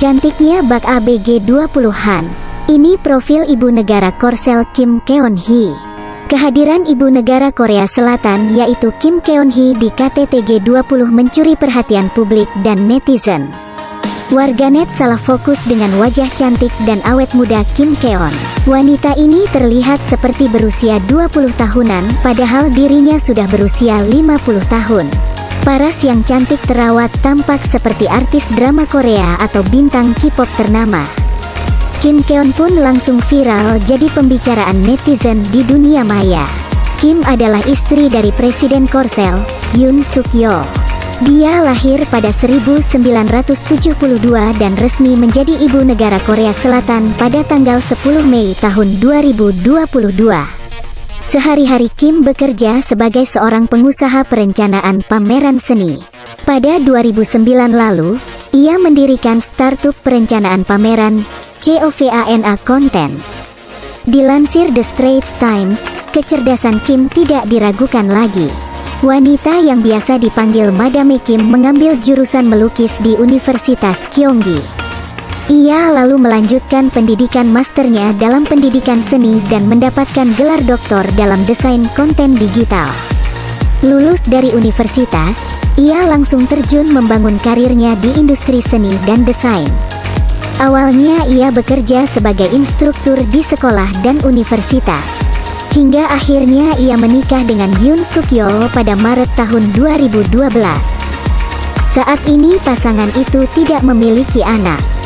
Cantiknya bak ABG 20-an. Ini profil ibu negara Korsel Kim Keon Hee. Kehadiran ibu negara Korea Selatan yaitu Kim Keon Hee di KTT G20 mencuri perhatian publik dan netizen. Warganet salah fokus dengan wajah cantik dan awet muda Kim Keon. Wanita ini terlihat seperti berusia 20 tahunan padahal dirinya sudah berusia 50 tahun. Paras yang cantik terawat tampak seperti artis drama Korea atau bintang K-pop ternama. Kim Keon pun langsung viral jadi pembicaraan netizen di dunia maya. Kim adalah istri dari Presiden Korsel, Yoon Suk Yeol. Dia lahir pada 1972 dan resmi menjadi ibu negara Korea Selatan pada tanggal 10 Mei tahun 2022. Sehari-hari Kim bekerja sebagai seorang pengusaha perencanaan pameran seni. Pada 2009 lalu, ia mendirikan startup perencanaan pameran COVANA Contents. Dilansir The Straits Times, kecerdasan Kim tidak diragukan lagi. Wanita yang biasa dipanggil Madame Kim mengambil jurusan melukis di Universitas Kyonggi. Ia lalu melanjutkan pendidikan masternya dalam pendidikan seni dan mendapatkan gelar doktor dalam desain konten digital. Lulus dari universitas, ia langsung terjun membangun karirnya di industri seni dan desain. Awalnya ia bekerja sebagai instruktur di sekolah dan universitas. Hingga akhirnya ia menikah dengan Yoon Suk Yeol pada Maret tahun 2012. Saat ini pasangan itu tidak memiliki anak.